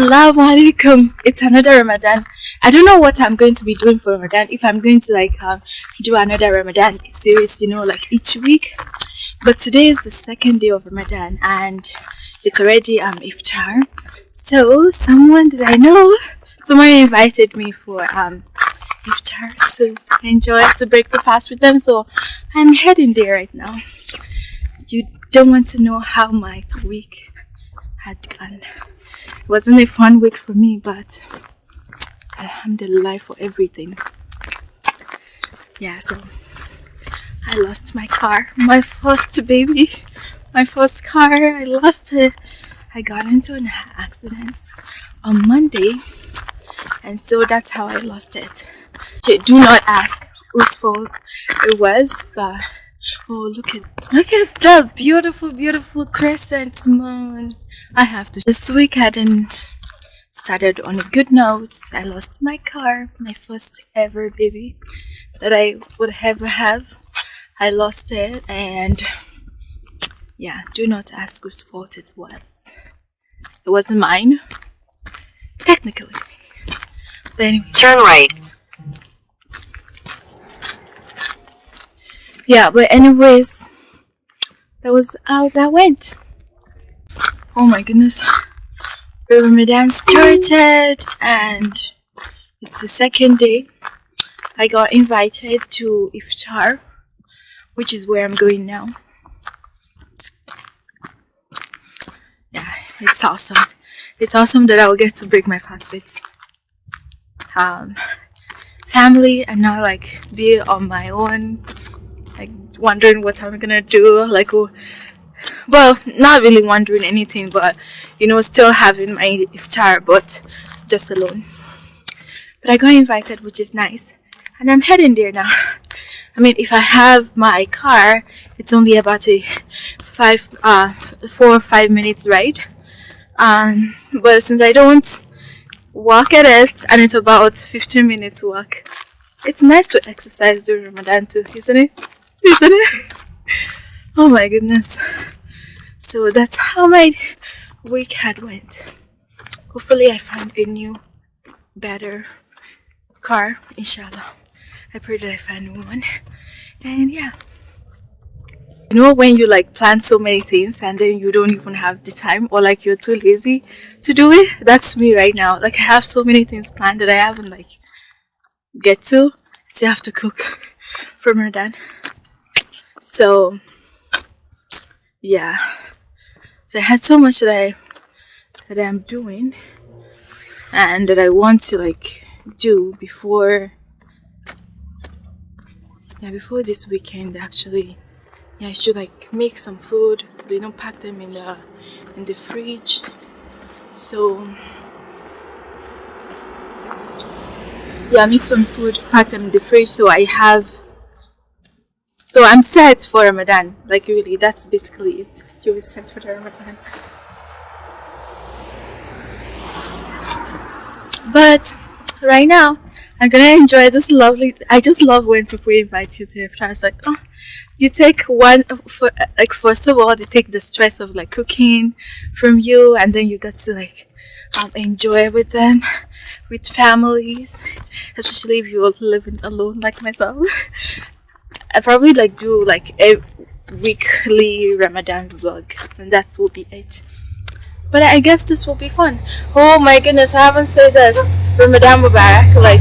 Assalamu alaikum. It's another Ramadan. I don't know what I'm going to be doing for Ramadan. If I'm going to like um, do another Ramadan series, you know, like each week. But today is the second day of Ramadan and it's already um iftar. So someone that I know, someone invited me for um iftar to enjoy to break the fast with them. So I'm heading there right now. You don't want to know how my week had gone wasn't a fun week for me, but alhamdulillah for everything. Yeah, so I lost my car, my first baby, my first car, I lost it. I got into an accident on Monday, and so that's how I lost it. Do not ask whose fault it was, but oh look at look at the beautiful, beautiful crescent moon. I have to. This week hadn't started on a good note. I lost my car, my first ever baby that I would ever have. I lost it and yeah, do not ask whose fault it was. It wasn't mine, technically. But anyway. Turn right. Yeah, but anyways, that was how that went. Oh my goodness. Ramadan started and it's the second day. I got invited to iftar, which is where I'm going now. Yeah, it's awesome. It's awesome that I will get to break my fast with um, family and not like be on my own, like wondering what I'm gonna do, like well not really wondering anything but you know still having my iftar but just alone. But I got invited which is nice and I'm heading there now. I mean if I have my car it's only about a five uh four or five minutes ride. Um but since I don't walk it is and it's about 15 minutes walk it's nice to exercise during Ramadan too isn't it? Isn't it oh my goodness. So that's how my week had went. Hopefully i find a new better car inshallah. I pray that i find one. And yeah. You know when you like plan so many things and then you don't even have the time or like you're too lazy to do it? That's me right now. Like i have so many things planned that i haven't like get to. Still have to cook for Ramadan. So yeah. So I had so much that I that I'm doing and that I want to like do before yeah before this weekend actually. Yeah I should like make some food you know pack them in the in the fridge. So yeah make some food pack them in the fridge. So I have so I'm set for Ramadan. Like really that's basically it. You were set for the Ramadan. But right now I'm gonna enjoy this lovely I just love when people invite you to iftar it's like oh you take one for like first of all they take the stress of like cooking from you and then you got to like um, enjoy with them with families especially if you're living alone like myself I probably like do like a weekly Ramadan vlog and that will be it. But I guess this will be fun. Oh my goodness, I haven't said this. Ramadan Mubarak, like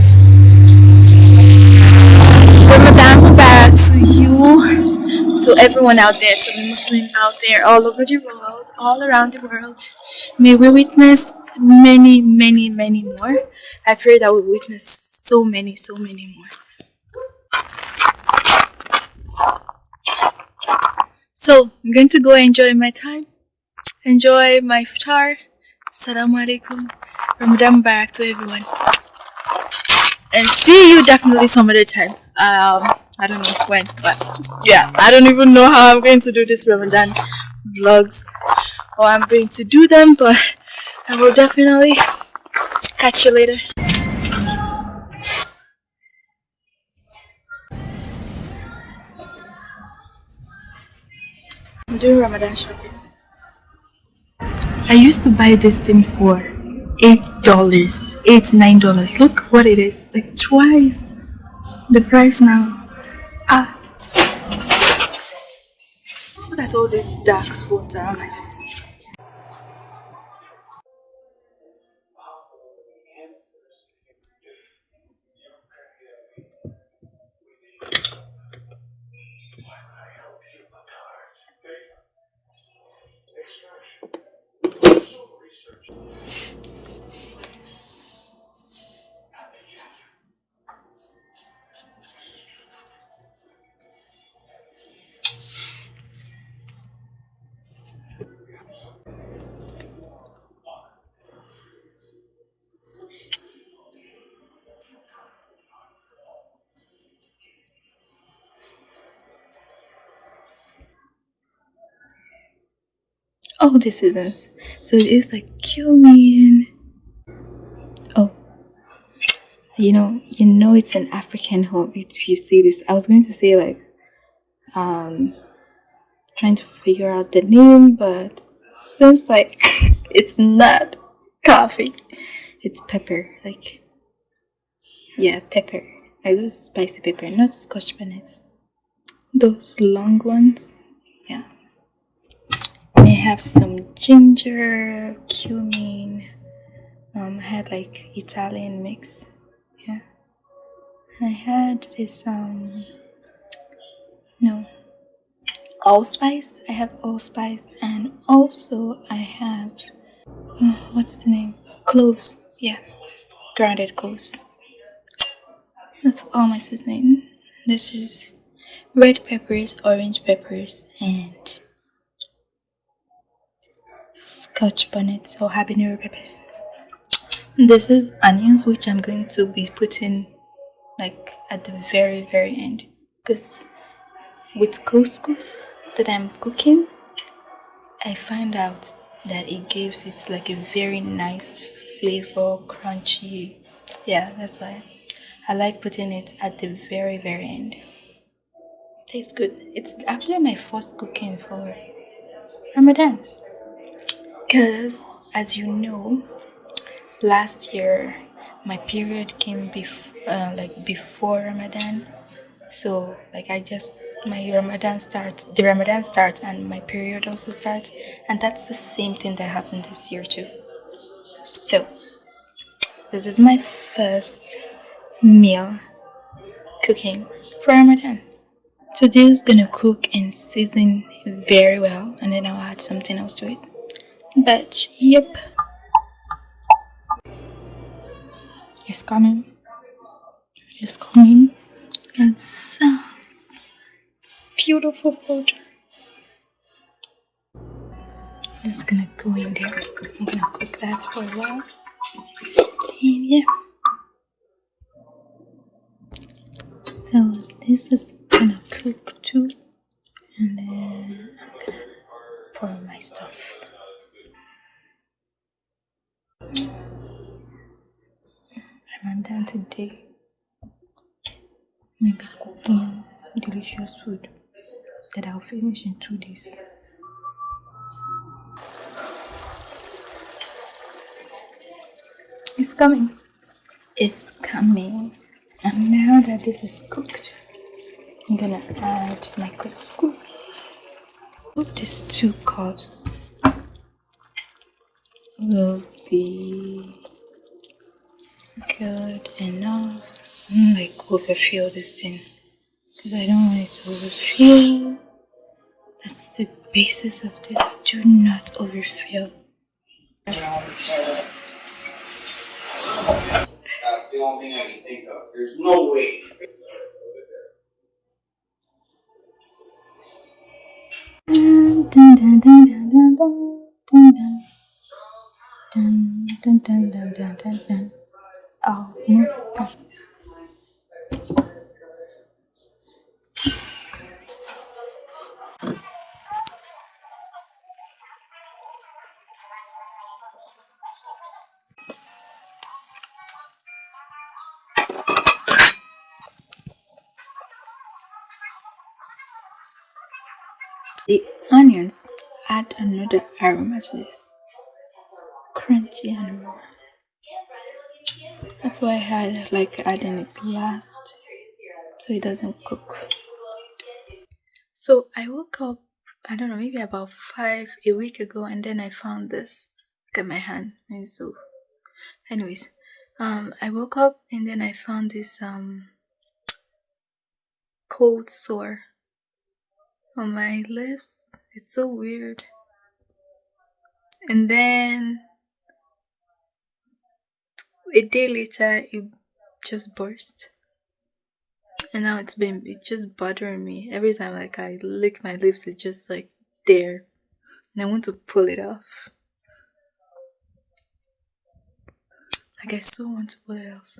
Ramadan Mubarak to you, to everyone out there, to the Muslim out there, all over the world, all around the world. May we witness many, many, many more. I pray that we witness so many, so many more. So I'm going to go enjoy my time, enjoy my iftar. Assalamu alaikum, Ramadan Barak to everyone, and see you definitely some other time. Um, I don't know when, but yeah, I don't even know how I'm going to do this Ramadan vlogs or I'm going to do them, but I will definitely catch you later. I'm doing Ramadan shopping. I used to buy this thing for eight dollars, eight nine dollars. Look what it is, like twice the price now. Ah, look at all these dark spots around my face. All the seasons. So it's like cumin. Oh, you know, you know it's an African home if you see this. I was going to say like, um, trying to figure out the name, but seems like it's not coffee. It's pepper, like yeah, pepper. I do spicy pepper, not Scotch bonnet. Those long ones. I have some ginger, cumin. Um, I had like Italian mix. Yeah. And I had this um no allspice. I have allspice and also I have oh, what's the name? Cloves. Yeah. Grounded cloves. That's all my seasoning. This is red peppers, orange peppers, and scotch bonnet or habanero peppers. This is onions which i'm going to be putting like at the very very end. Because with couscous that i'm cooking i find out that it gives it like a very nice flavor crunchy yeah that's why i like putting it at the very very end. Tastes good. It's actually my first cooking for ramadan because as you know last year my period came before uh, like before ramadan. So like i just my ramadan starts the ramadan starts and my period also starts. And that's the same thing that happened this year too. So this is my first meal cooking for ramadan. Today is gonna cook and season very well. And then i'll add something else to it but yep it's coming. It's coming. And sounds beautiful this is gonna go in there. I'm gonna cook that for a while. And yeah. So this is gonna cook too. And then i'm gonna pour my stuff Ramadan today maybe cooking delicious food that I'll finish in two days. It's coming. It's coming. And now that this is cooked, I'm gonna add my couscous. Put these two cups will be good enough. I'm like overfill this thing because I don't want it to overfill. That's the basis of this. Do not overfill. That's the only thing I can think of. There's no way. Dun, dun, dun, dun, dun, dun, dun, dun. Dun, dun. Almost done. The onions add another aroma to this crunchy aroma. That's why I had like adding it last so it doesn't cook. So I woke up, I don't know, maybe about five a week ago, and then I found this. Look at my hand. And so, anyways, um, I woke up and then I found this um cold sore on my lips. It's so weird. And then a day later, it just burst. And now it's been, it's just bothering me. Every time like I lick my lips, it's just like there. And I want to pull it off. Like I so want to pull it off.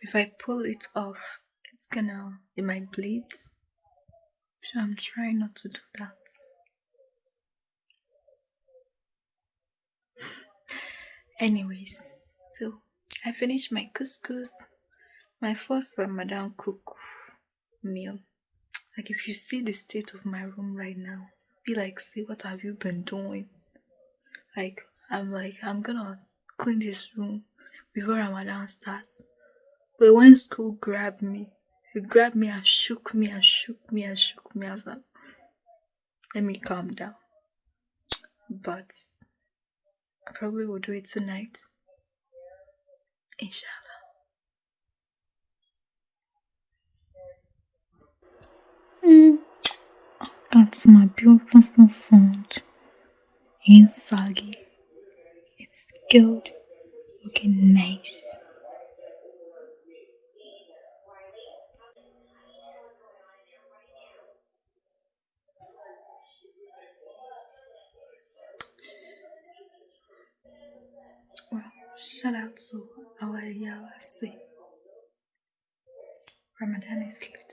If I pull it off, it's gonna, it might bleed. So I'm trying not to do that. Anyways, so I finished my couscous, my first Ramadan cook meal. Like if you see the state of my room right now, be like, see what have you been doing? Like I'm like I'm gonna clean this room before Ramadan starts. But when school grabbed me, it grabbed me and shook me and shook me and shook me. I was like, let me calm down. But I probably will do it tonight. Inshallah. Mm. That's my beautiful font. It's soggy. It's good. Looking nice. Well, shout out to our Yawasi. Ramadan is lit.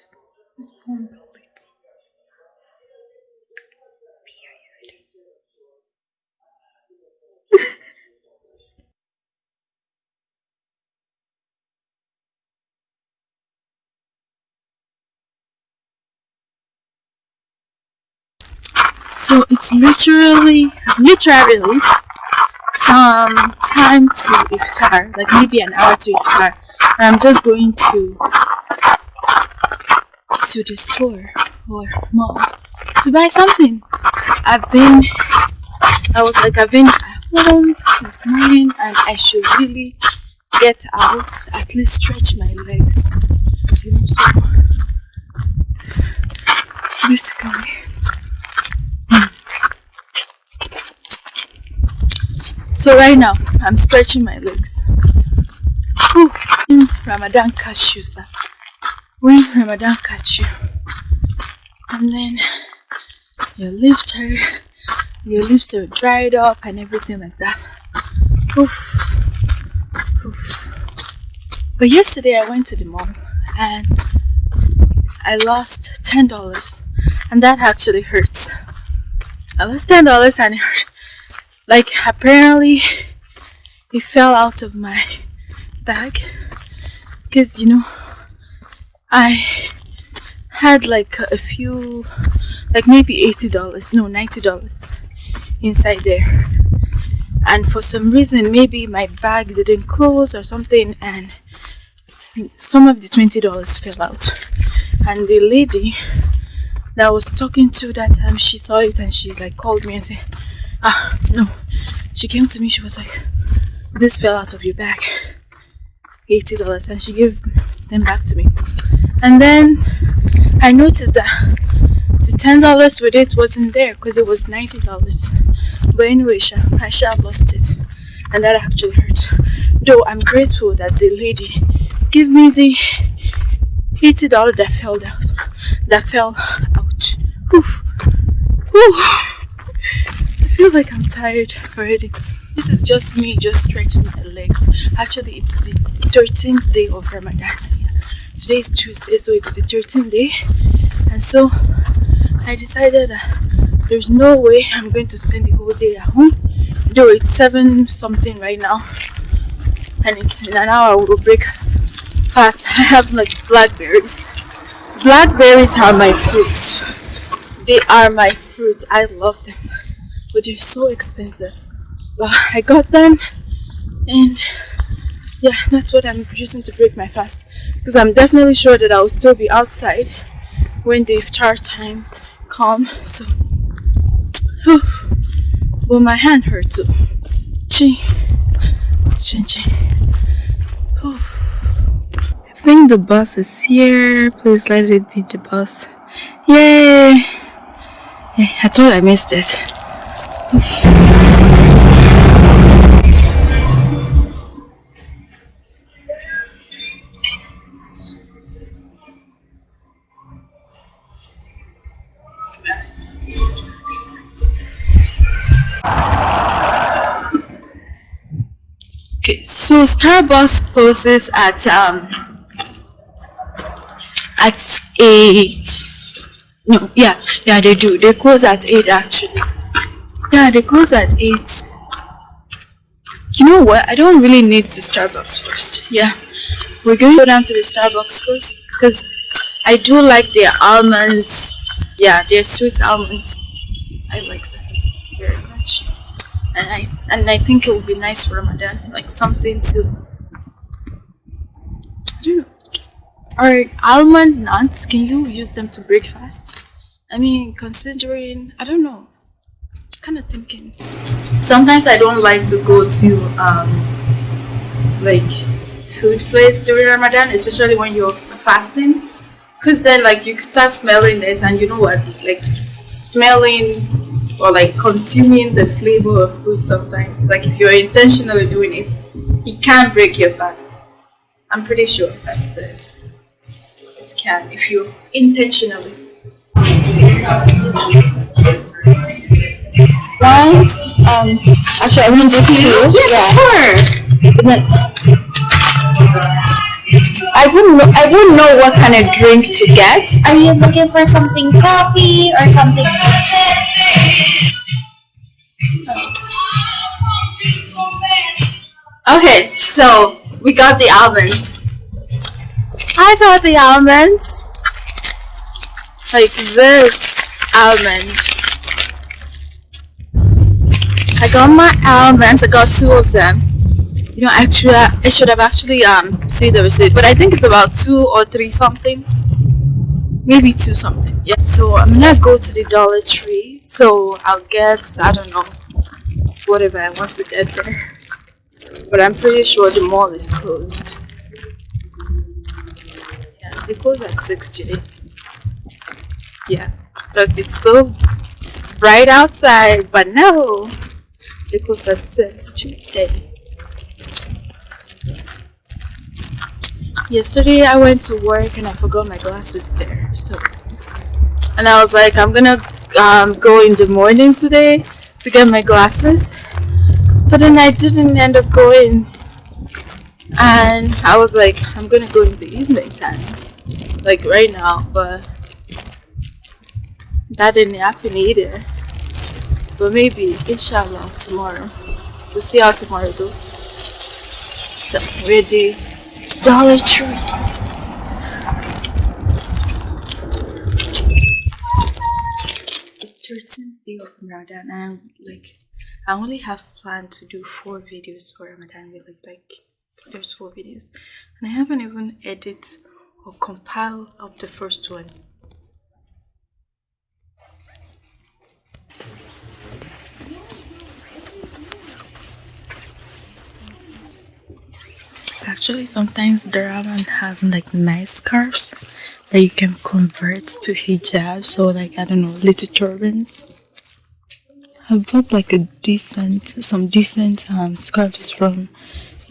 It's gonna be lit. Period. so it's literally, literally some time to iftar, like maybe an hour to iftar. I'm just going to to the store or mall to buy something. I've been, I was like, I've been at home since morning and I should really get out, at least stretch my legs. You know, so basically. So right now, I'm stretching my legs. Whew. In Ramadan catch you, sir. When Ramadan catch you, and then your lips are your lips are dried up and everything like that. Oof. Oof. But yesterday I went to the mall and I lost ten dollars, and that actually hurts. I lost ten dollars and it hurt like apparently it fell out of my bag. Because you know I had like a few like maybe $80 no $90 inside there. And for some reason maybe my bag didn't close or something and some of the $20 fell out. And the lady that I was talking to that time she saw it and she like called me and said Ah, no. She came to me, she was like, this fell out of your bag. $80 and she gave them back to me. And then I noticed that the $10 with it wasn't there because it was $90. But anyway, I sha lost it. And that actually hurt. Though I'm grateful that the lady gave me the $80 that fell out. That fell out. Whew. Whew feel like I'm tired already. This is just me just stretching my legs. Actually, it's the 13th day of Ramadan. Today is Tuesday, so it's the 13th day. And so I decided uh, there's no way I'm going to spend the whole day at home. Though it's 7 something right now. And it's in an hour we'll break fast. I have like blackberries. Blackberries are my fruits. They are my fruits. I love them but they're so expensive. But I got them and yeah, that's what I'm using to break my fast. Because I'm definitely sure that I'll still be outside when the iftar times come. So, whew. well, my hand hurts too. Gee, gee, gee. I think the bus is here. Please let it be the bus. Yay! Yeah, I thought I missed it. Okay, so Starbucks closes at um at eight. No, yeah, yeah, they do. They close at eight actually. Yeah, they close at eight. You know what? I don't really need to Starbucks first. Yeah, we're going to go down to the Starbucks first because I do like their almonds. Yeah, their sweet almonds. I like them very much and I and I think it would be nice for Ramadan, like something to. I don't know. Are almond nuts? Can you use them to break fast? I mean, considering I don't know, kind of thinking. Sometimes I don't like to go to um like food place during Ramadan, especially when you're fasting, because then like you start smelling it, and you know what, like smelling or like consuming the flavor of food sometimes like if you're intentionally doing it it can break your fast. I'm pretty sure that's it. It can if you intentionally Right? Um, actually, I want to do two. yes Yeah. of course I wouldn't know. I wouldn't know what kind of drink to get. Are you looking for something coffee or something? okay so we got the almonds i got the almonds like this almond I got my almonds. I got two of them. You know, actually, I should have actually um see the receipt, but I think it's about two or three something, maybe two something. Yeah. So I'm gonna go to the Dollar Tree. So I'll get I don't know whatever I want to get there, but I'm pretty sure the mall is closed. Yeah, they close at six today. Yeah, but it's still bright outside, but no. Close at 6 today. Yesterday I went to work and I forgot my glasses there. So, and I was like, I'm gonna um, go in the morning today to get my glasses. But then I didn't end up going. And I was like, I'm gonna go in the evening time. Like right now, but that didn't happen either. But maybe, inshallah, tomorrow. We'll see how tomorrow goes. So, we're the Dollar Tree. The 13th day of Ramadan, and like, I only have planned to do four videos for Ramadan, really. Like, there's four videos. And I haven't even edited or compiled up the first one. Actually, sometimes the Raman have like nice scarves that you can convert to hijab. So, like, I don't know, little turbans. I bought like a decent, some decent um, scarves from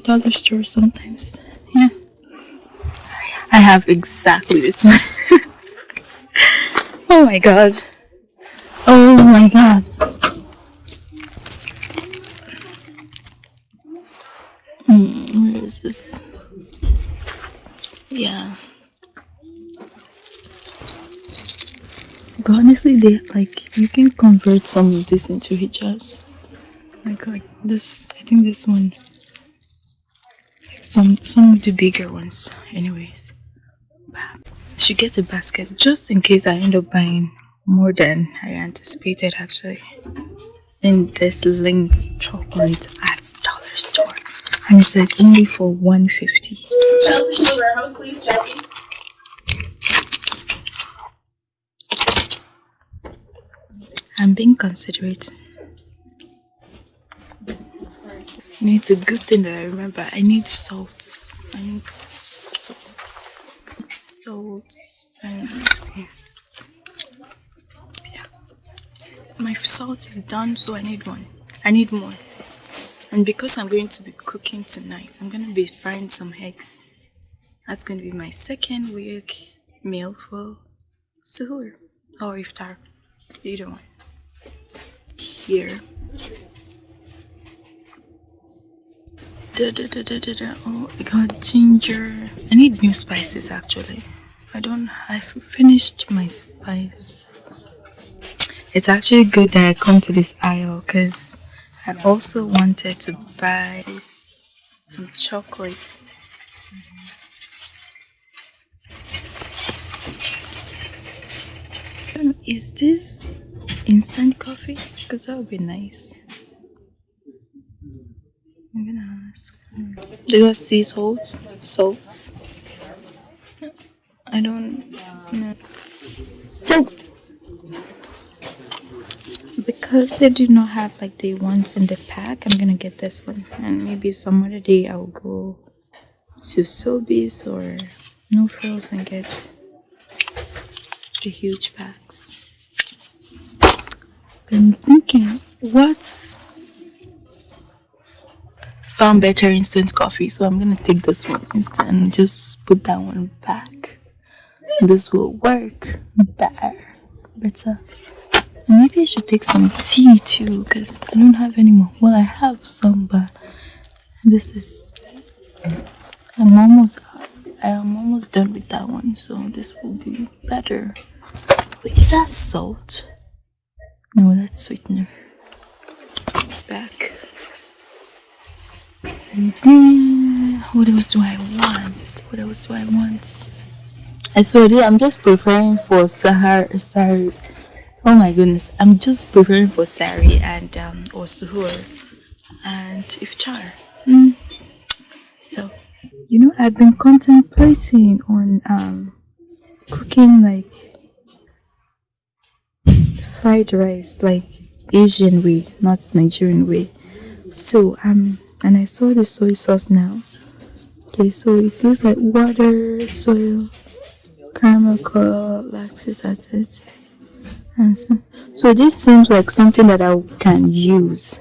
dollar store sometimes. Yeah. I have exactly this oh my god. Oh my god. Hmm, where is this? Yeah. But honestly, they like you can convert some of this into hijabs. Like like this, I think this one. Some some of the bigger ones, anyways. I should get a basket just in case I end up buying more than I anticipated actually. In this linked chocolate at dollar store. And it's like only for 150 Chelsea, please, Chelsea. i'm being considerate. And it's a good thing that i remember. I need salt. I need salt. Salt. And yeah. yeah. My salt is done so i need one. I need more and because i'm going to be cooking tonight i'm going to be frying some eggs. That's going to be my second week meal for suhoor or iftar. Either one. Here. Da, da, da, da, da, da. oh i got ginger. I need new spices actually. I don't i've finished my spice. It's actually good that i come to this aisle because i also wanted to buy this some chocolate I don't know, is this instant coffee? Because that would be nice. I'm gonna ask. Do you see salts? Salts? I don't know. So, because they do not have like the ones in the pack, I'm gonna get this one. And maybe some other day I'll go to Sobeys or No Frills and get the huge packs. I'm thinking, what's found better instant coffee? So I'm gonna take this one instead and just put that one back. This will work better. Better. Maybe I should take some tea too, because I don't have any more. Well, I have some, but this is. I'm almost. I am almost done with that one, so this will be better. Wait, is that salt? No, that's sweetener. Back. And then, what else do I want? What else do I want? I swear, I'm just preparing for Sahar. Sorry. Oh my goodness, I'm just preparing for Sari and um, or Suhoor and Iftar. Mm. So, you know, I've been contemplating on um, cooking like fried rice, like Asian way, not Nigerian way. So, um, and I saw the soy sauce now. Okay, so it looks like water, soil, caramel color, lactic acid. So, this seems like something that I can use.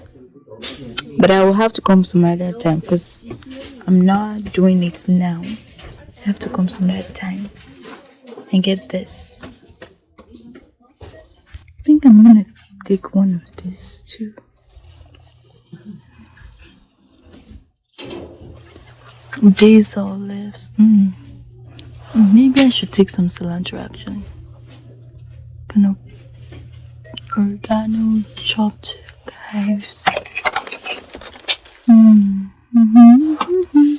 But I will have to come some other time because I'm not doing it now. I have to come some other time and get this. I think I'm gonna take one of these too. Basil leaves. Mm, Maybe I should take some cilantro actually. Kind of oregano, chopped chives. Mm. hmm hmm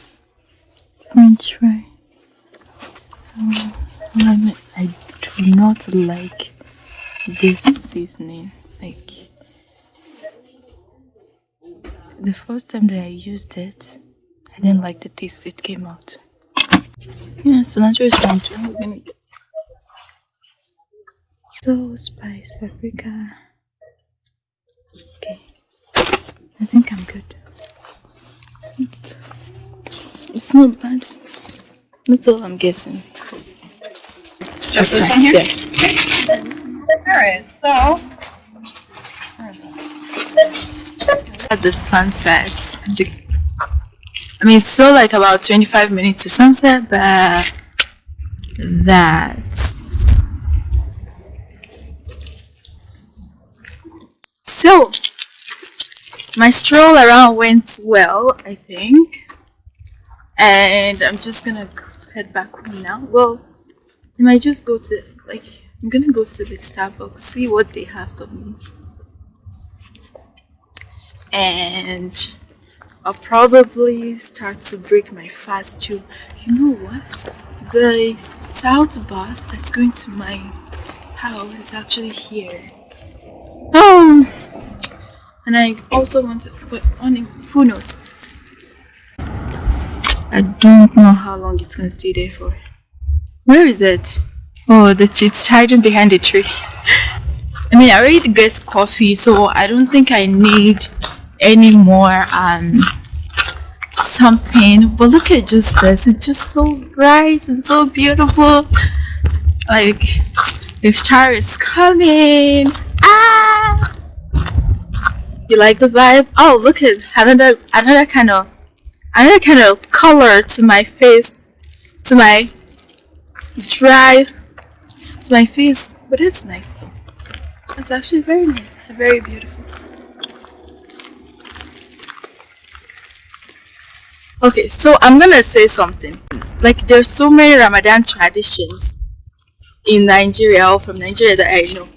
French fry. So, I, mean, I do not like this seasoning. Like the first time that I used it, I didn't like the taste it came out. Yeah, cilantro is fine too. We're gonna get some. So spice, paprika. Okay, I think I'm good. It's not bad. That's all I'm getting. Just this one here? Yeah. Alright, so. At the sunset. The- I mean, it's still like about 25 minutes to sunset, but that's so. My stroll around went well, I think, and I'm just gonna head back home now. Well, I might just go to like I'm gonna go to the Starbucks, see what they have for me and I'll probably start to break my fast too. You know what? The South bus that's going to my house is actually here. Um, and I also want to, but only who knows? I don't know how long it's gonna stay there for. Where is it? Oh, the it's hiding behind the tree. I mean, I already get coffee, so I don't think I need any more um something. But look at just this; it's just so bright and so beautiful. Like, iftar is coming, ah! You like the vibe? Oh, look at another another kind of another kind of color to my face, to my dry, to my face. But it's nice though. It's actually very nice, very beautiful. Okay, so I'm gonna say something. Like there's so many Ramadan traditions in Nigeria or from Nigeria that I know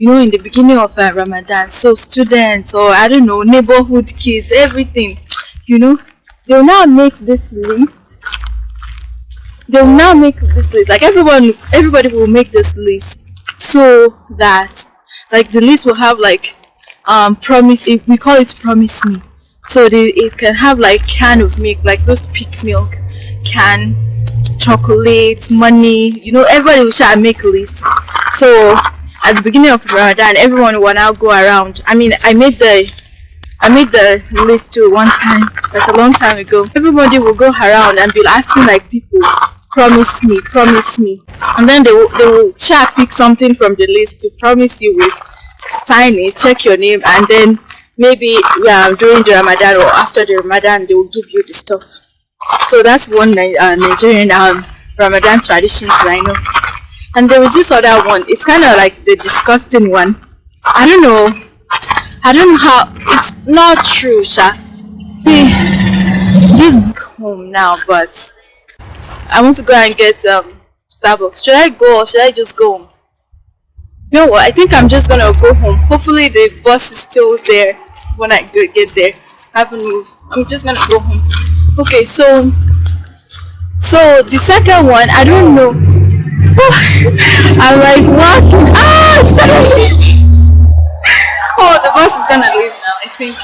you know, in the beginning of uh, Ramadan. So students or I don't know, neighborhood kids, everything, you know, they'll now make this list. They'll now make this list. Like everyone, everybody will make this list so that like the list will have like um promise. We call it promise me. So they, it can have like can of milk, like those peak milk, can chocolate, money. You know, everybody will try share make list. So at the beginning of Ramadan, everyone will now go around. I mean, I made the I made the list too one time, like a long time ago. Everybody will go around and be asking like people, promise me, promise me. And then they will, they will try pick something from the list to promise you with, sign it, check your name, and then maybe yeah, during the Ramadan or after the Ramadan, they will give you the stuff. So that's one uh, Nigerian um, Ramadan tradition that I know. And there was this other one. It's kind of like the disgusting one. I don't know. I don't know how. It's not true, Sha. This home now, but I want to go and get um Starbucks. Should I go or should I just go home? You know what? I think I'm just gonna go home. Hopefully the bus is still there when I get there. I haven't moved. I'm just gonna go home. Okay, so so the second one, I don't know. I'm like, what? Ah, oh, the bus is gonna leave now, I think.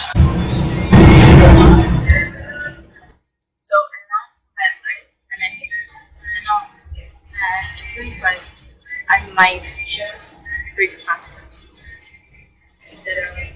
It seems like I might just break faster instead of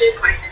actually quite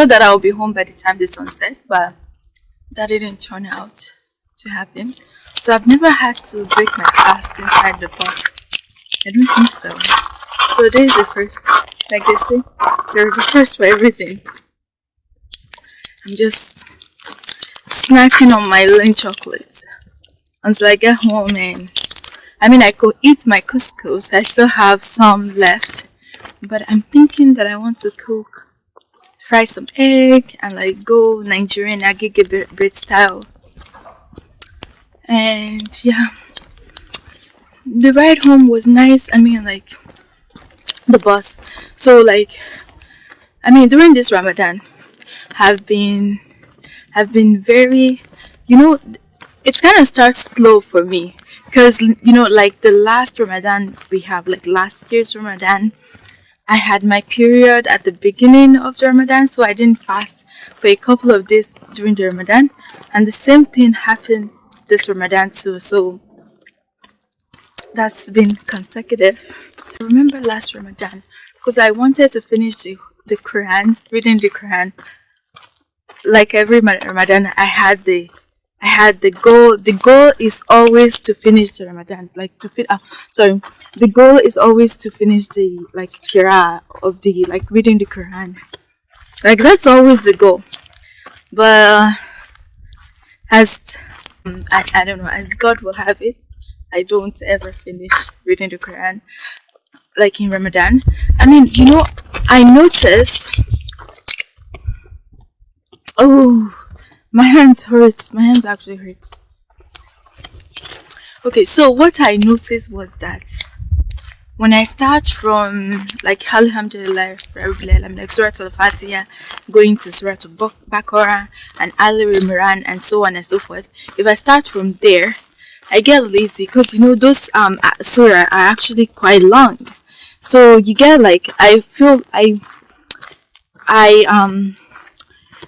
thought that I would be home by the time the sun set, but that didn't turn out to happen. So I've never had to break my fast inside the bus. I don't think so. So this is the first. Like they say, there's a first for everything. I'm just snacking on my Lindt chocolates until I get home and I mean I could eat my couscous. I still have some left. But I'm thinking that I want to cook fry some egg and like go Nigerian agege bread style. And yeah, the ride home was nice. I mean, like the bus. So like, I mean, during this Ramadan, have been have been very, you know, it's kind of starts slow for me because you know, like the last Ramadan we have, like last year's Ramadan, I had my period at the beginning of the Ramadan, so I didn't fast for a couple of days during the Ramadan, and the same thing happened this Ramadan too. So that's been consecutive. I remember last Ramadan because I wanted to finish the, the Quran, reading the Quran. Like every Ramadan, I had the I had the goal. The goal is always to finish the Ramadan, like to fit. Uh, sorry, the goal is always to finish the like Qira of the like reading the Quran. Like that's always the goal. But as um, I, I don't know, as God will have it, I don't ever finish reading the Quran like in Ramadan. I mean, you know, I noticed. Oh my hands hurts. My hands actually hurt okay so what i noticed was that when i start from like alhamdulillah i'm like surah al-fatiha going to surah al-baqarah and ali imran and so on and so forth if i start from there i get lazy because you know those um surah are actually quite long. So you get like i feel i i um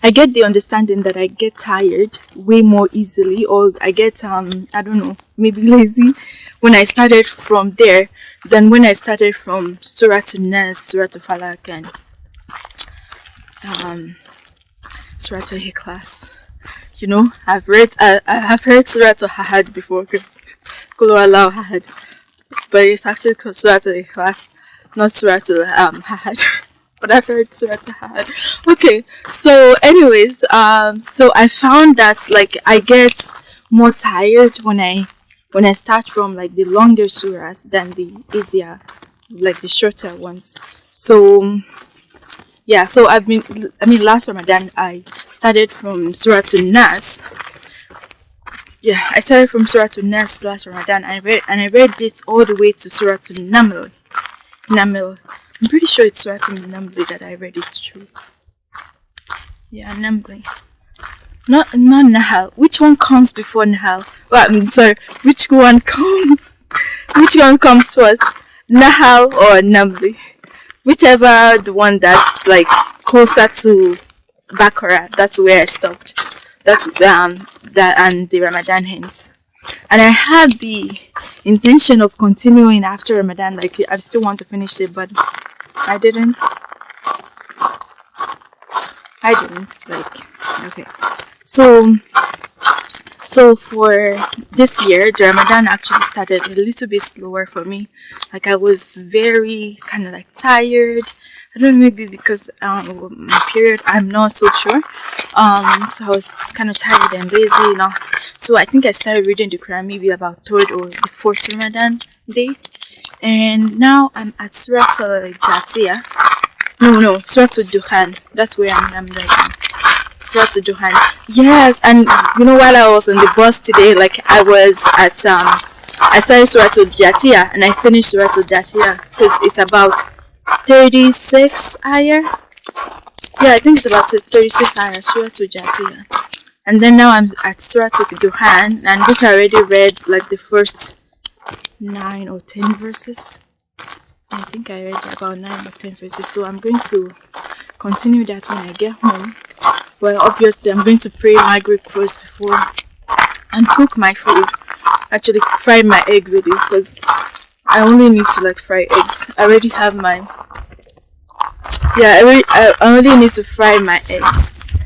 I get the understanding that I get tired way more easily or I get um I don't know maybe lazy when I started from there than when I started from Surah to Nas, Surah to Falak and um Surah to Ikhlas. You know, I've read I have heard Surah to Ahad before Kulu Allah Ahad but it's actually called Surah to Ikhlas not Surah to um Ahad but I've heard Surah Tahad. Okay, so anyways, um, so I found that like I get more tired when I when I start from like the longer surahs than the easier, like the shorter ones. So yeah, so I've been I mean last Ramadan I started from Surah to Nas. Yeah, I started from Surah to Nas last Ramadan I read and I read it all the way to Surah to Naml. Naml I'm pretty sure it's writing in Namely that I read it through. Yeah, Namely. Not not Nahal. Which one comes before Nahal? Well, I mean, sorry. Which one comes? Which one comes first? Nahal or Namli? Whichever the one that's like closer to Bakara. That's where I stopped. That's um that and the Ramadan hints. And I had the intention of continuing after Ramadan. Like I still want to finish it, but I didn't. I didn't. Like, okay. So, so for this year, the Ramadan actually started a little bit slower for me. Like I was very kind of like tired. I don't know, maybe because um, my period, I'm not so sure. Um, so I was kind of tired and lazy, you know. So I think I started reading the Quran maybe about third or the fourth Ramadan day and now I'm at Surah Jatia. No, no, Surah Duhan. That's where I'm, I'm Surah Duhan. Yes, and you know, while I was on the bus today, like I was at um, I started Surah Jatia and I finished Surah Jatia because it's about 36 ayah. Yeah, I think it's about 36 ayah Surah Jatia. And then now I'm at Surah Duhan, and which I already read like the first 9 or 10 verses I think I read about 9 or 10 verses so I'm going to continue that when I get home. Well obviously I'm going to pray my Maghrib first before and cook my food. Actually fry my egg really because I only need to like fry eggs. I already have my yeah I, already, I only need to fry my eggs